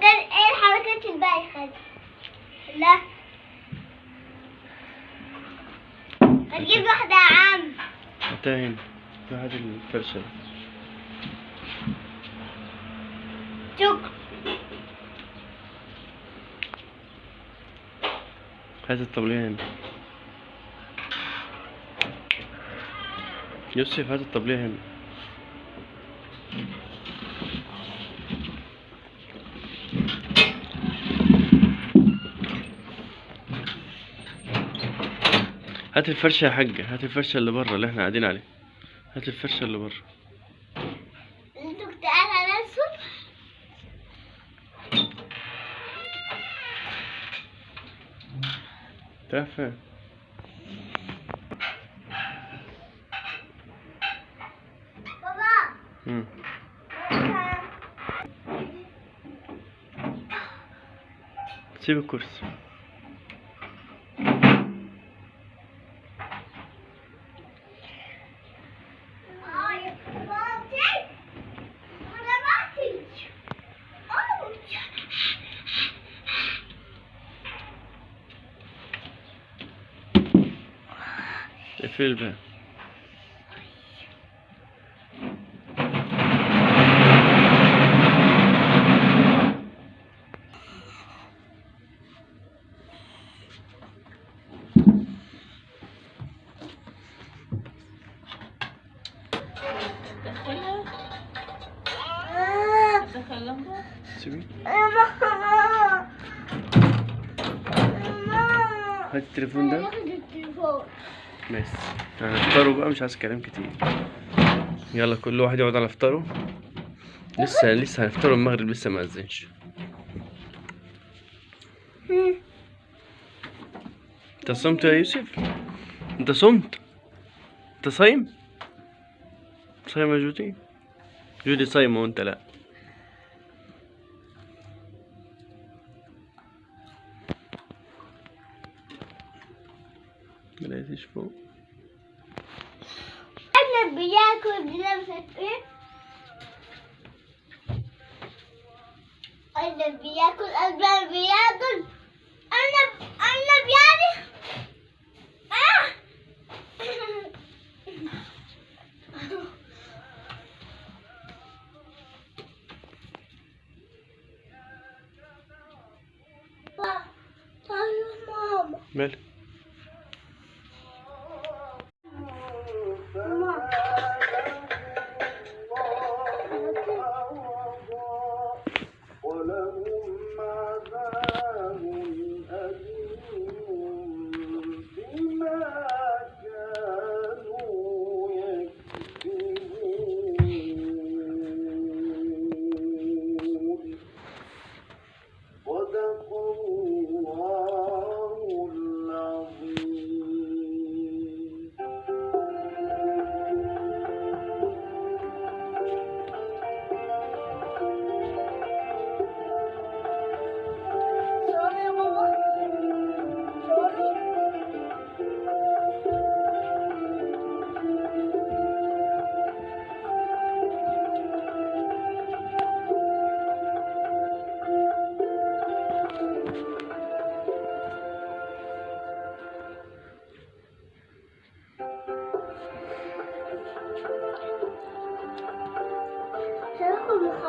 وده إيه الحركات البايخة لا. هتجيب واحدة يا عم. في هذه الفرشة شكرا. هات الطبلية هنا. يوسف هات الطبلية هنا. هات الفرشة يا حاجة هات الفرشة اللي بره اللي إحنا قاعدين عليها هات الفرشة اللي بره. أنتوا كنت قاعد على بابا. سيب الكرسي. de filmen. Hadi telefonda. Hadi. ماشي. هنفطروا بقى مش عايز كلام كتير. يلا كل واحد يقعد على فطاره. لسه لسه هنفطروا المغرب لسه ما أذنش. أنت صمت يا يوسف؟ أنت صمت؟ أنت صايم؟ صايم يا جودي جودي صايمة وأنت لا. ملقيتش فوق. أنا بياكل بلمسة إيه؟ أنا بياكل أنا بياكل أنا أنا بياكل آه. ماما. مالك ولهم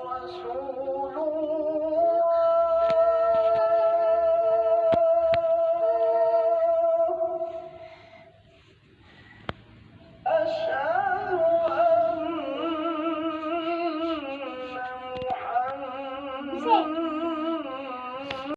رسول